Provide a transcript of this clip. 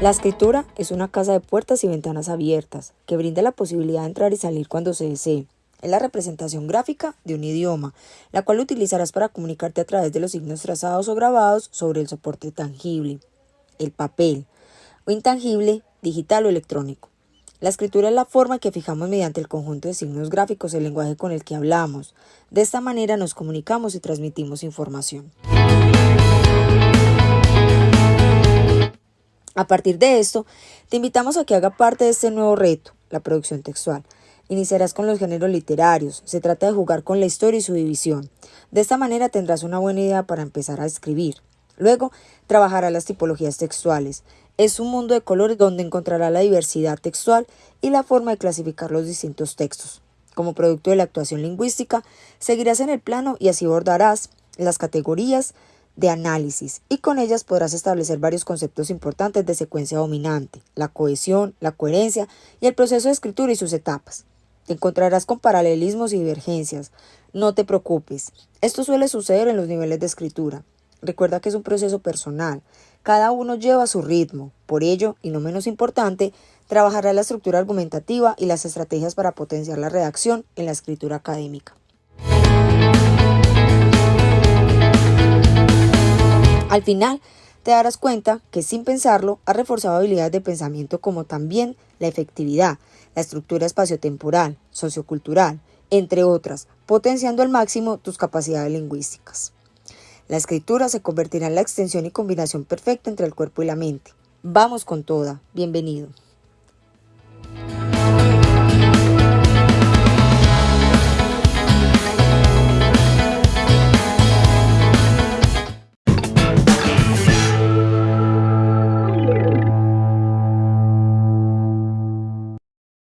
La escritura es una casa de puertas y ventanas abiertas que brinda la posibilidad de entrar y salir cuando se desee. Es la representación gráfica de un idioma, la cual utilizarás para comunicarte a través de los signos trazados o grabados sobre el soporte tangible, el papel, o intangible, digital o electrónico. La escritura es la forma que fijamos mediante el conjunto de signos gráficos el lenguaje con el que hablamos. De esta manera nos comunicamos y transmitimos información. A partir de esto, te invitamos a que haga parte de este nuevo reto, la producción textual. Iniciarás con los géneros literarios, se trata de jugar con la historia y su división. De esta manera tendrás una buena idea para empezar a escribir. Luego, trabajarás las tipologías textuales. Es un mundo de colores donde encontrarás la diversidad textual y la forma de clasificar los distintos textos. Como producto de la actuación lingüística, seguirás en el plano y así abordarás las categorías de análisis y con ellas podrás establecer varios conceptos importantes de secuencia dominante, la cohesión, la coherencia y el proceso de escritura y sus etapas. Te encontrarás con paralelismos y divergencias. No te preocupes, esto suele suceder en los niveles de escritura. Recuerda que es un proceso personal, cada uno lleva su ritmo, por ello, y no menos importante, trabajará la estructura argumentativa y las estrategias para potenciar la redacción en la escritura académica. Al final, te darás cuenta que sin pensarlo has reforzado habilidades de pensamiento como también la efectividad, la estructura espaciotemporal, sociocultural, entre otras, potenciando al máximo tus capacidades lingüísticas. La escritura se convertirá en la extensión y combinación perfecta entre el cuerpo y la mente. Vamos con toda. Bienvenido.